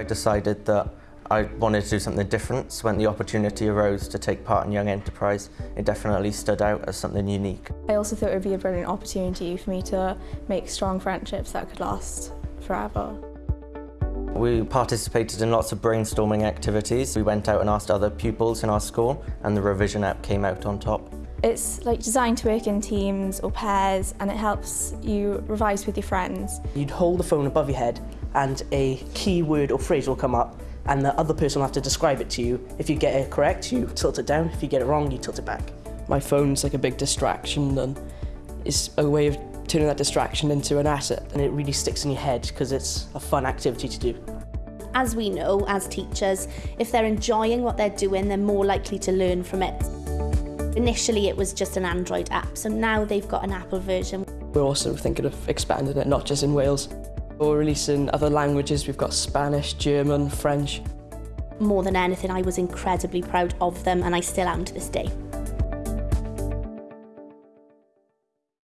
I decided that I wanted to do something different, so when the opportunity arose to take part in Young Enterprise, it definitely stood out as something unique. I also thought it would be a brilliant opportunity for me to make strong friendships that could last forever. We participated in lots of brainstorming activities. We went out and asked other pupils in our school and the revision app came out on top. It's like designed to work in teams or pairs and it helps you revise with your friends. You'd hold the phone above your head and a key word or phrase will come up and the other person will have to describe it to you. If you get it correct, you tilt it down. If you get it wrong, you tilt it back. My phone's like a big distraction and it's a way of turning that distraction into an asset. And it really sticks in your head because it's a fun activity to do. As we know, as teachers, if they're enjoying what they're doing, they're more likely to learn from it. Initially, it was just an Android app, so now they've got an Apple version. We're also thinking of expanding it, not just in Wales. We're releasing other languages. We've got Spanish, German, French. More than anything, I was incredibly proud of them, and I still am to this day.